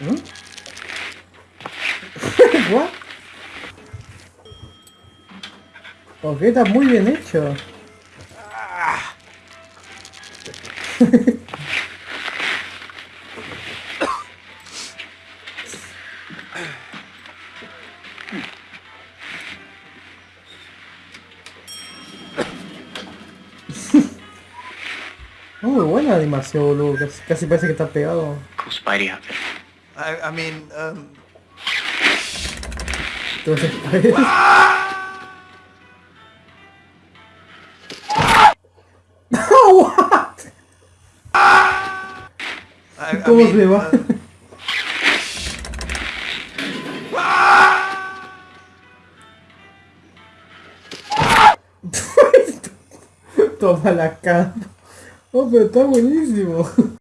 ¿Mm? ¿What? Ok, está muy bien hecho. Muy buena animación, boludo. Casi, casi parece que está pegado. I, I mean, um, what? I, I mean, uh, Toma la cara. Oh, pero está buenísimo.